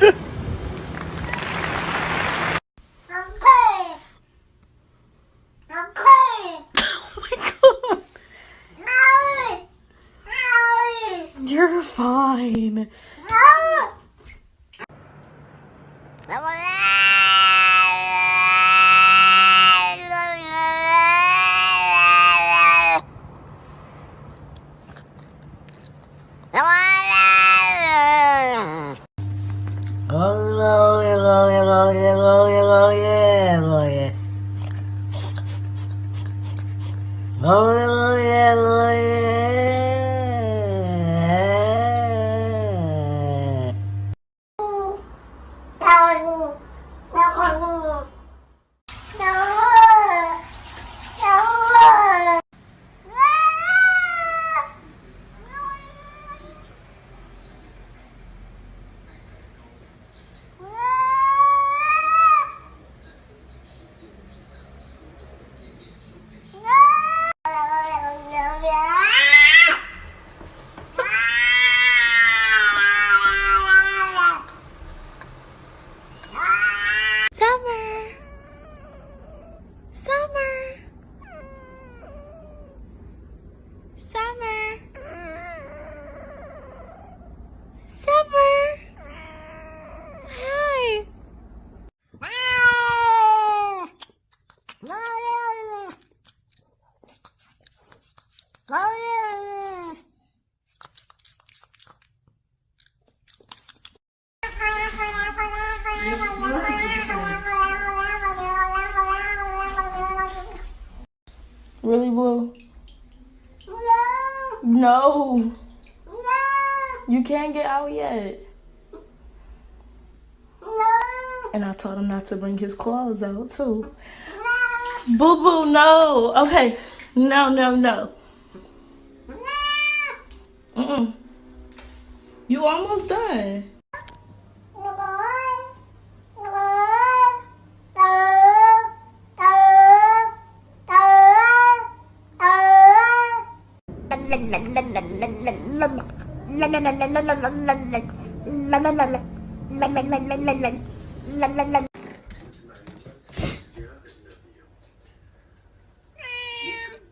You're fine. Okay. Oh my god. Owie. Owie. You're Really, Blue? No. No. You can't get out yet. And I told him not to bring his claws out, too. Boo boo, no. Okay. No, no, no. Mm-mm. You almost done.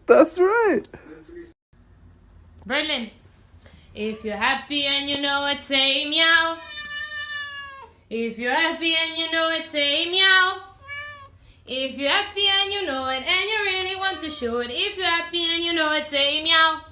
That's right. Berlin. If you're happy and you know it, say meow. If you're happy and you know it, say meow. If you're happy and you know it and you really want to show it, if you're happy and you know it, say meow.